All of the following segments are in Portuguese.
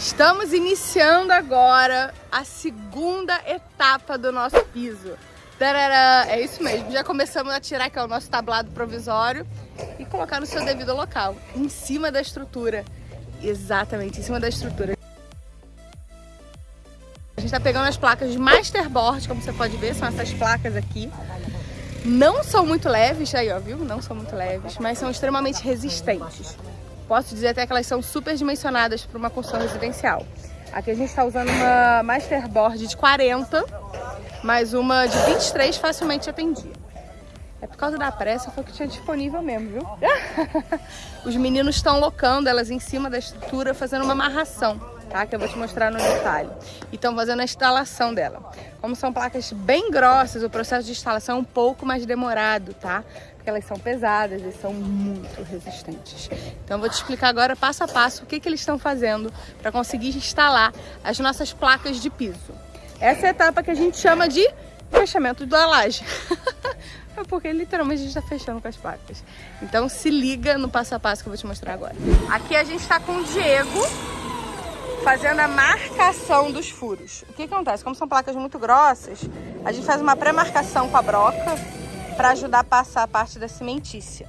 Estamos iniciando agora a segunda etapa do nosso piso. Tarará, é isso mesmo, já começamos a tirar que é o nosso tablado provisório e colocar no seu devido local, em cima da estrutura. Exatamente, em cima da estrutura. A gente está pegando as placas de Masterboard, como você pode ver, são essas placas aqui. Não são muito leves, aí ó, viu? Não são muito leves, mas são extremamente resistentes. Posso dizer até que elas são super dimensionadas para uma construção residencial. Aqui a gente está usando uma Masterboard de 40, mas uma de 23 facilmente atendia. É por causa da pressa, foi o que tinha disponível mesmo, viu? Os meninos estão locando elas em cima da estrutura, fazendo uma amarração, tá? Que eu vou te mostrar no detalhe. E estão fazendo a instalação dela. Como são placas bem grossas, o processo de instalação é um pouco mais demorado, tá? porque elas são pesadas e são muito resistentes. Então eu vou te explicar agora passo a passo o que, que eles estão fazendo para conseguir instalar as nossas placas de piso. Essa é a etapa que a gente chama de fechamento da laje. é porque literalmente a gente está fechando com as placas. Então se liga no passo a passo que eu vou te mostrar agora. Aqui a gente está com o Diego fazendo a marcação dos furos. O que, que acontece? Como são placas muito grossas, a gente faz uma pré-marcação com a broca para ajudar a passar a parte da cimentícia.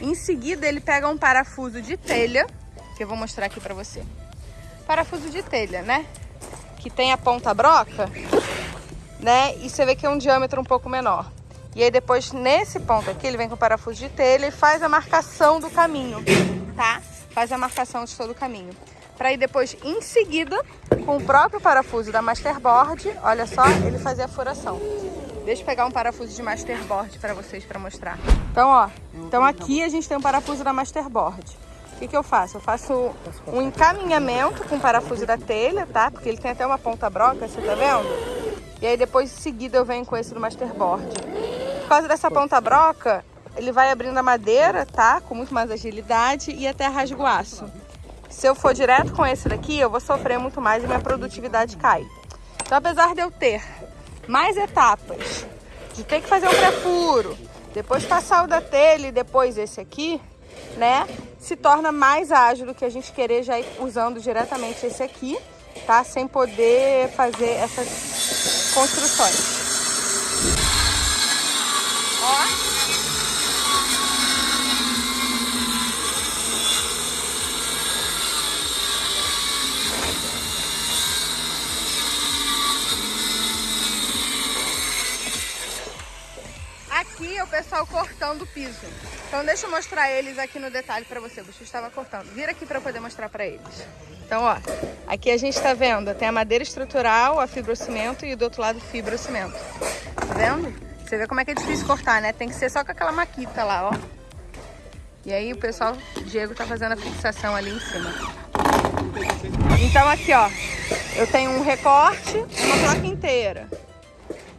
Em seguida, ele pega um parafuso de telha, que eu vou mostrar aqui para você. Parafuso de telha, né? Que tem a ponta broca, né? E você vê que é um diâmetro um pouco menor. E aí depois, nesse ponto aqui, ele vem com o parafuso de telha e faz a marcação do caminho, tá? Faz a marcação de todo o caminho. Para ir depois, em seguida, com o próprio parafuso da Masterboard, olha só, ele fazer a furação. Deixa eu pegar um parafuso de Masterboard para vocês para mostrar. Então, ó, então aqui a gente tem um parafuso da Masterboard. O que, que eu faço? Eu faço um encaminhamento com o parafuso da telha, tá? Porque ele tem até uma ponta broca, você tá vendo? E aí depois, em seguida, eu venho com esse do Masterboard. Por causa dessa ponta broca, ele vai abrindo a madeira, tá? Com muito mais agilidade e até rasga o aço. Se eu for direto com esse daqui, eu vou sofrer muito mais e minha produtividade cai. Então, apesar de eu ter mais etapas de ter que fazer um pré-furo, depois passar o da telha e depois esse aqui, né? Se torna mais ágil do que a gente querer já ir usando diretamente esse aqui, tá? Sem poder fazer essas construções. Ó. aqui é o pessoal cortando o piso. Então deixa eu mostrar eles aqui no detalhe pra você. O bicho estava cortando. Vira aqui pra poder mostrar pra eles. Então, ó, aqui a gente tá vendo, tem a madeira estrutural, a fibrocimento e do outro lado fibrocimento. Tá vendo? Você vê como é que é difícil cortar, né? Tem que ser só com aquela maquita lá, ó. E aí o pessoal, o Diego tá fazendo a fixação ali em cima. Então aqui, ó, eu tenho um recorte, uma placa inteira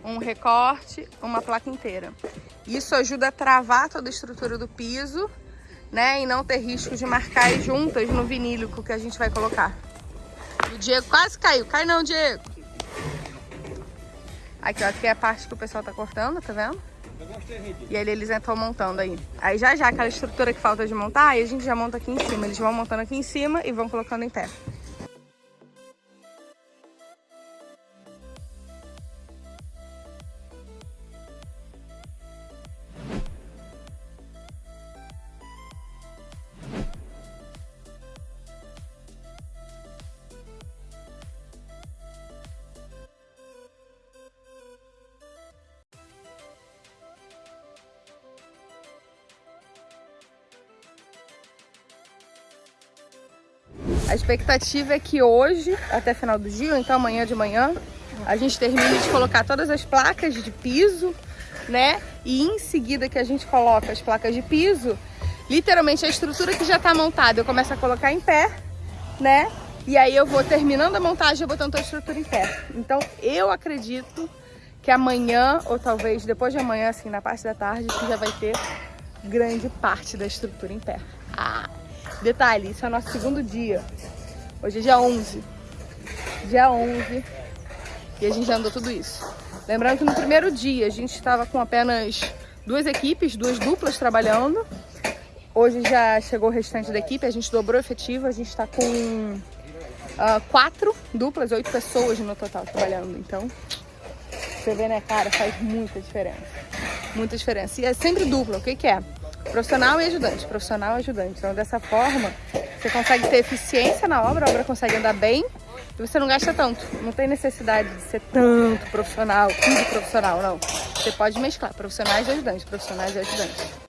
um recorte, uma placa inteira. Isso ajuda a travar toda a estrutura do piso, né? E não ter risco de marcar as juntas no vinílico que a gente vai colocar. O Diego quase caiu. Cai não, Diego. Aqui, ó, aqui é a parte que o pessoal tá cortando, tá vendo? E aí eles estão montando aí. Aí já já aquela estrutura que falta de montar, aí a gente já monta aqui em cima. Eles vão montando aqui em cima e vão colocando em pé. A expectativa é que hoje, até final do dia, ou então amanhã de manhã, a gente termine de colocar todas as placas de piso, né? E em seguida que a gente coloca as placas de piso, literalmente a estrutura que já tá montada eu começo a colocar em pé, né? E aí eu vou terminando a montagem e botando a estrutura em pé. Então eu acredito que amanhã, ou talvez depois de amanhã, assim, na parte da tarde, que já vai ter grande parte da estrutura em pé. Ah! Detalhe, isso é o nosso segundo dia. Hoje é dia 11. Dia 11. E a gente já andou tudo isso. Lembrando que no primeiro dia a gente estava com apenas duas equipes, duas duplas trabalhando. Hoje já chegou o restante da equipe, a gente dobrou efetivo, a gente está com uh, quatro duplas, oito pessoas no total trabalhando. Então, você vê, né, cara, faz muita diferença. Muita diferença. E é sempre dupla, o que que é? Profissional e ajudante, profissional e ajudante. Então, dessa forma, você consegue ter eficiência na obra, a obra consegue andar bem e você não gasta tanto. Não tem necessidade de ser tanto profissional, tudo profissional, não. Você pode mesclar profissionais e ajudantes, profissionais e ajudantes.